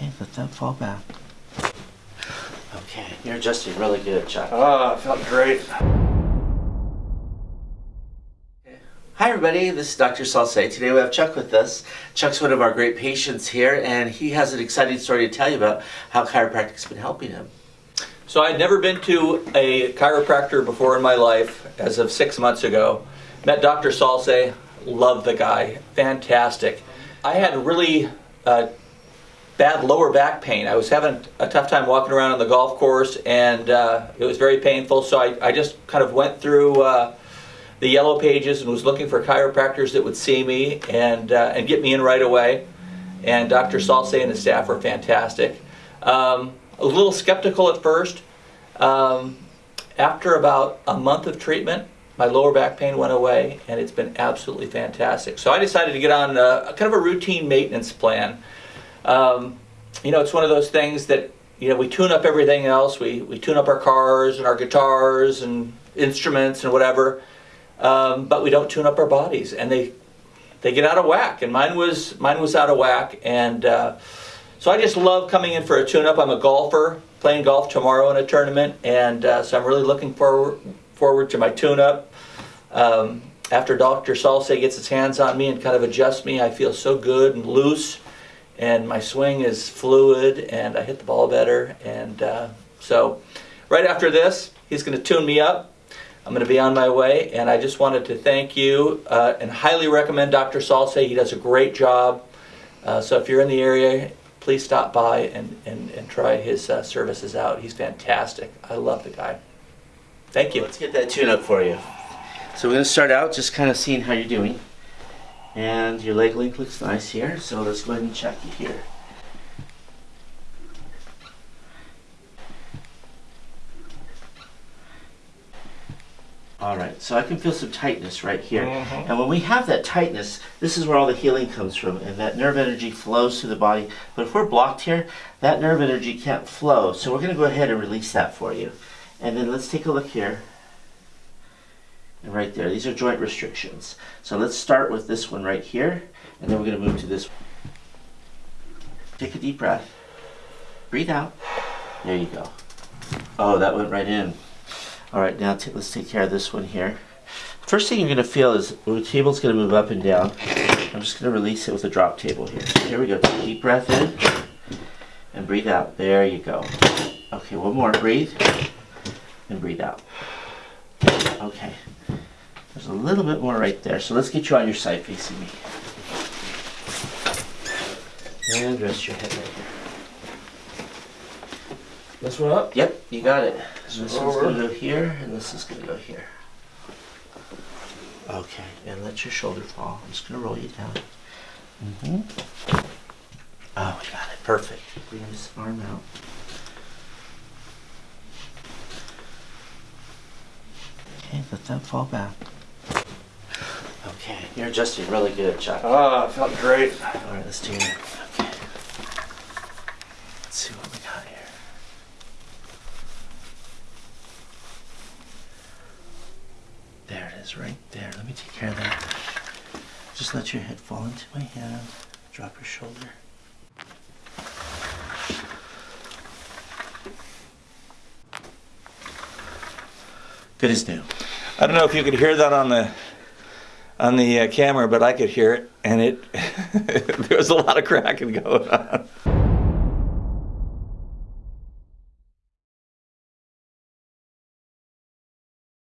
Okay, let that fall back. Okay, you're adjusting really good, Chuck. Ah, felt great. Hi everybody, this is Dr. Salce. Today we have Chuck with us. Chuck's one of our great patients here and he has an exciting story to tell you about how chiropractic's been helping him. So I'd never been to a chiropractor before in my life as of six months ago. Met Dr. Salce, loved the guy, fantastic. I had really uh, bad lower back pain. I was having a tough time walking around on the golf course and uh, it was very painful so I, I just kind of went through uh, the yellow pages and was looking for chiropractors that would see me and, uh, and get me in right away. And Dr. Salce and his staff were fantastic. Um, a little skeptical at first. Um, after about a month of treatment, my lower back pain went away and it's been absolutely fantastic. So I decided to get on a, kind of a routine maintenance plan. Um, you know, it's one of those things that, you know, we tune up everything else. We, we tune up our cars and our guitars and instruments and whatever um, but we don't tune up our bodies, and they they get out of whack. And mine was mine was out of whack, and uh, so I just love coming in for a tune-up. I'm a golfer, playing golf tomorrow in a tournament, and uh, so I'm really looking forward forward to my tune-up. Um, after Dr. Salce gets his hands on me and kind of adjusts me, I feel so good and loose, and my swing is fluid, and I hit the ball better. And uh, so, right after this, he's going to tune me up I'm going to be on my way, and I just wanted to thank you uh, and highly recommend Dr. Salce. He does a great job. Uh, so if you're in the area, please stop by and, and, and try his uh, services out. He's fantastic. I love the guy. Thank you. Let's get that tune up for you. So we're going to start out just kind of seeing how you're doing. And your leg length looks nice here, so let's go ahead and check it here. All right, so I can feel some tightness right here. Mm -hmm. And when we have that tightness, this is where all the healing comes from, and that nerve energy flows through the body. But if we're blocked here, that nerve energy can't flow. So we're gonna go ahead and release that for you. And then let's take a look here. And right there, these are joint restrictions. So let's start with this one right here, and then we're gonna move to this. Take a deep breath. Breathe out. There you go. Oh, that went right in. All right, now let's take care of this one here. First thing you're going to feel is the table's going to move up and down. I'm just going to release it with a drop table here. Here we go. Take a deep breath in and breathe out. There you go. Okay, one more. Breathe and breathe out. Okay. There's a little bit more right there. So let's get you on your side facing me. And rest your head right here. This one up? Yep, you got it. So this one's going to go here, and this is going to go here. Okay, and let your shoulder fall. I'm just going to roll you down. Mm -hmm. Oh, we got it. Perfect. Bring this arm out. Okay, let that fall back. Okay, you're adjusting really good, Chuck. Ah, felt great. All right, let's do it. Okay. Let's see what we got here. is right there. Let me take care of that. Just let your head fall into my hand. Drop your shoulder. Good as new. I don't know if you could hear that on the on the uh, camera, but I could hear it, and it there was a lot of cracking going on.